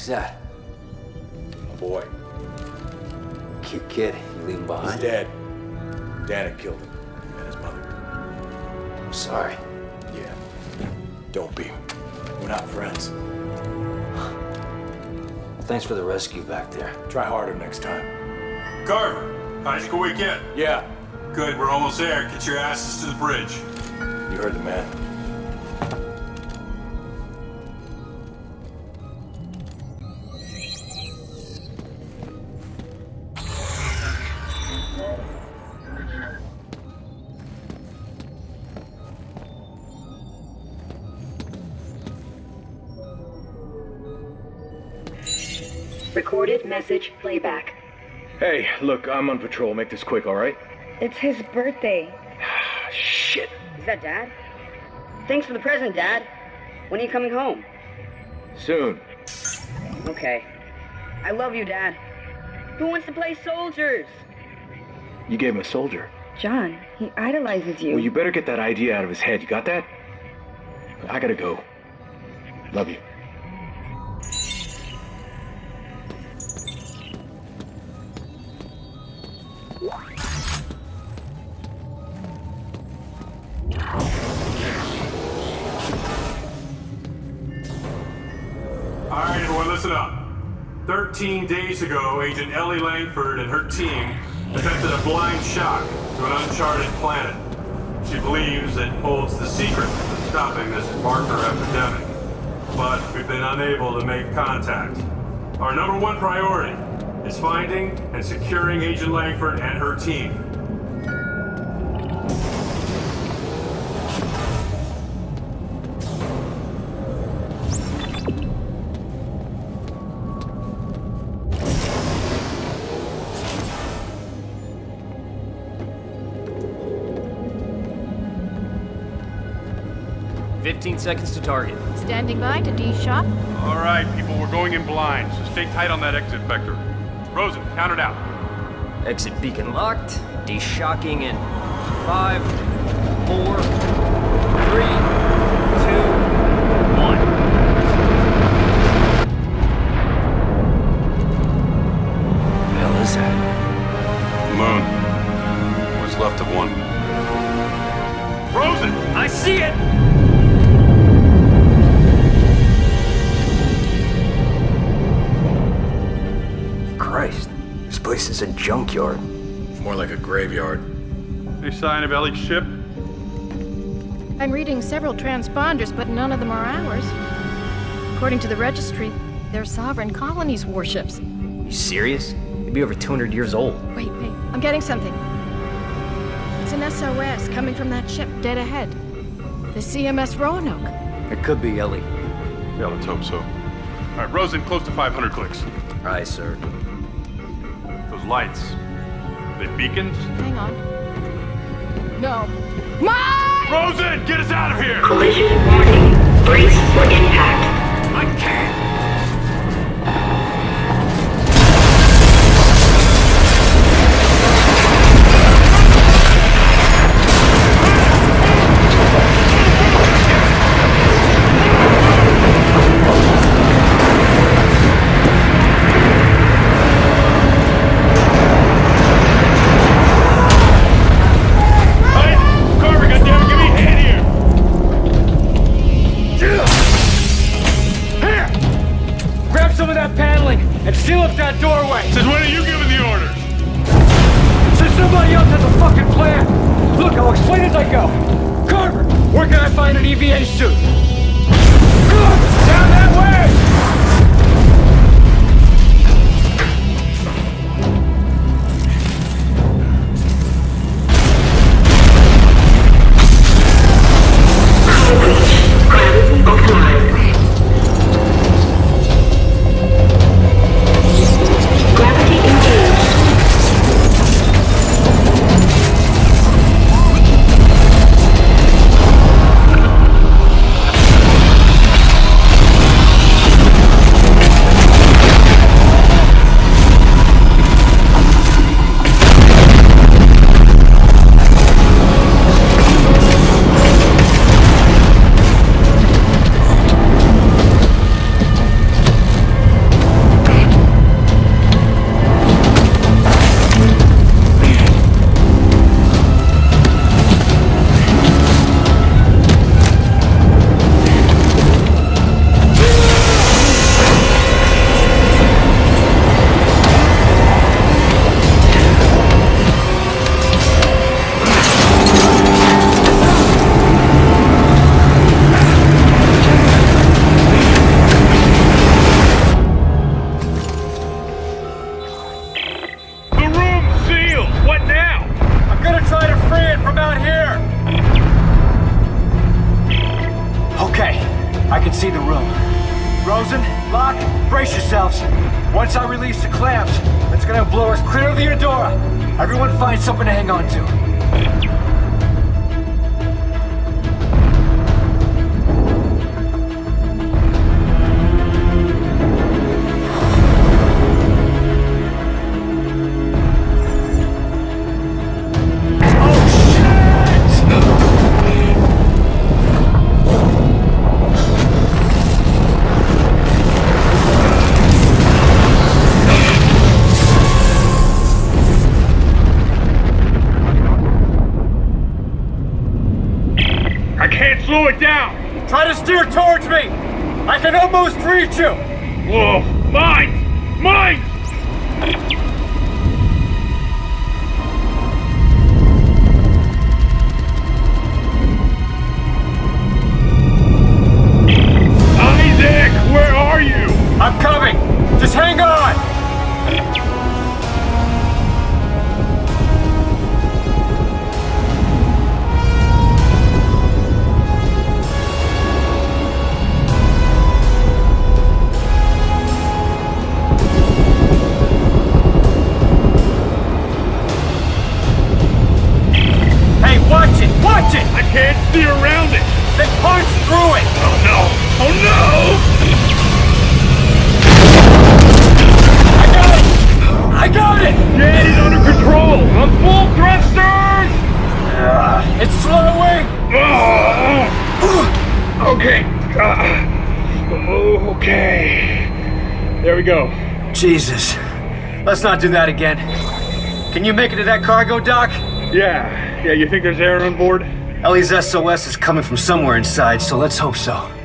Who's that? A boy. Cute kid. You leave him behind? He's behind? dead. Dad had killed him. And his mother. I'm sorry. Yeah. Don't be. We're not friends. Well, thanks for the rescue back there. Try harder next time. Carver, high school weekend. Yeah. Good, we're almost there. Get your asses to the bridge. You heard the man. Recorded message playback. Hey, look, I'm on patrol. Make this quick, all right? It's his birthday. Shit. Is that Dad? Thanks for the present, Dad. When are you coming home? Soon. Okay. I love you, Dad. Who wants to play soldiers? You gave him a soldier. John, he idolizes you. Well, you better get that idea out of his head. You got that? I gotta go. Love you. All right, everyone, listen up. 13 days ago, Agent Ellie Langford and her team attempted a blind shock to an uncharted planet. She believes it holds the secret to stopping this marker epidemic. But we've been unable to make contact. Our number one priority is finding and securing Agent Langford and her team. Fifteen seconds to target. Standing by to de-shock. All right, people, we're going in blind, so stay tight on that exit vector. Rosen, count it out. Exit beacon locked. De-shocking in five, four, three, two, one. The hell is that? Moon. What's left of one. Rosen! I see it! Place is a junkyard. More like a graveyard. Any sign of Ellie's ship? I'm reading several transponders, but none of them are ours. According to the registry, they're sovereign colonies' warships. You serious? They'd be over 200 years old. Wait, wait, I'm getting something. It's an SOS coming from that ship dead ahead. The CMS Roanoke. It could be Ellie. Yeah, let's hope so. All right, Rosen, close to 500 clicks. Aye, sir. Those lights, they beacons? Hang on. No. Mike! Rosen, get us out of here! Collision warning. Brace for impact. I can't! Find an EVA suit? Rosen, Locke, brace yourselves. Once I release the clamps, it's gonna blow us clear of the Eudora. Everyone find something to hang on to. Towards me! I can almost reach you! Whoa! Mine! Mine! We go. Jesus. Let's not do that again. Can you make it to that cargo dock? Yeah. Yeah, you think there's air on board? Ellie's SOS is coming from somewhere inside, so let's hope so.